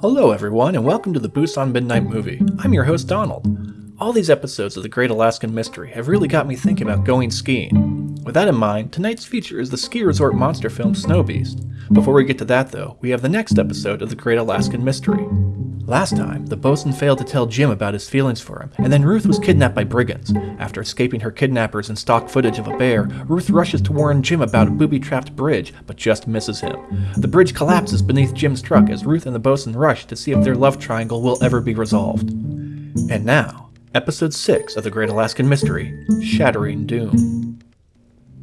Hello everyone and welcome to the Busan Midnight Movie. I'm your host Donald. All these episodes of The Great Alaskan Mystery have really got me thinking about going skiing. With that in mind, tonight's feature is the ski resort monster film Snow Beast. Before we get to that though, we have the next episode of The Great Alaskan Mystery. Last time, the bosun failed to tell Jim about his feelings for him, and then Ruth was kidnapped by brigands. After escaping her kidnappers and stock footage of a bear, Ruth rushes to warn Jim about a booby-trapped bridge, but just misses him. The bridge collapses beneath Jim's truck as Ruth and the bosun rush to see if their love triangle will ever be resolved. And now, Episode 6 of The Great Alaskan Mystery, Shattering Doom.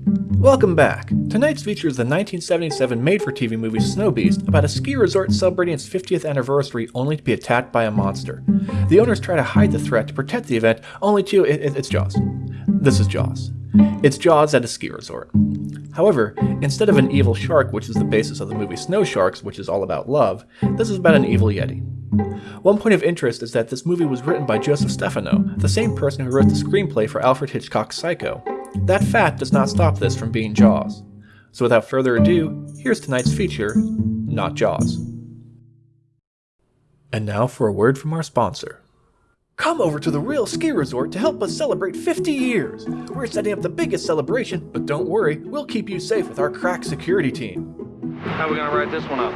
Welcome back! Tonight's feature is the 1977 made-for-TV movie Snow Beast about a ski resort celebrating its 50th anniversary only to be attacked by a monster. The owners try to hide the threat to protect the event, only to... It, it, it's Jaws. This is Jaws. It's Jaws at a ski resort. However, instead of an evil shark, which is the basis of the movie Snow Sharks, which is all about love, this is about an evil yeti. One point of interest is that this movie was written by Joseph Stefano, the same person who wrote the screenplay for Alfred Hitchcock's Psycho. That fact does not stop this from being Jaws. So without further ado, here's tonight's feature, Not Jaws. And now for a word from our sponsor. Come over to the Rill Ski Resort to help us celebrate 50 years! We're setting up the biggest celebration, but don't worry, we'll keep you safe with our crack security team. How are we gonna write this one up?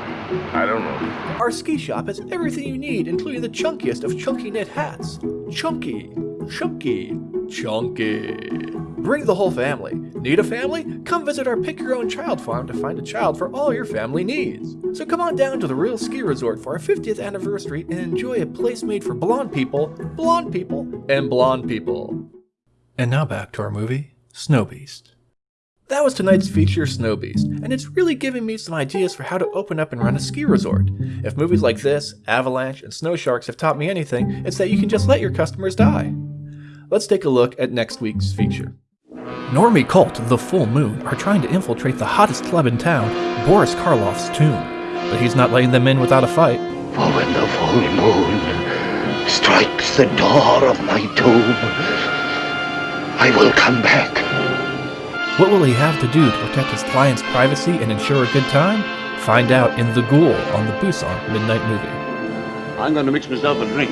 I don't know. Our ski shop has everything you need, including the chunkiest of chunky knit hats. Chunky, chunky, chunky. Bring the whole family. Need a family? Come visit our Pick Your Own Child farm to find a child for all your family needs. So come on down to the Rill Ski Resort for our 50th anniversary and enjoy a place made for blonde people, blonde people, and blonde people. And now back to our movie, Snow Beast. That was tonight's feature, Snow Beast, and it's really giving me some ideas for how to open up and run a ski resort. If movies like this, Avalanche, and Snow Sharks have taught me anything, it's that you can just let your customers die. Let's take a look at next week's feature. Normie cult The Full Moon are trying to infiltrate the hottest club in town, Boris Karloff's tomb. But he's not letting them in without a fight. For when the full moon strikes the door of my tomb, I will come back. What will he have to do to protect his client's privacy and ensure a good time? Find out in The Ghoul on the Busan Midnight Movie. I'm gonna mix myself a drink.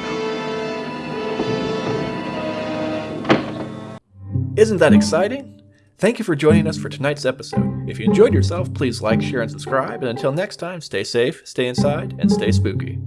Isn't that exciting? Thank you for joining us for tonight's episode. If you enjoyed yourself, please like, share, and subscribe. And until next time, stay safe, stay inside, and stay spooky.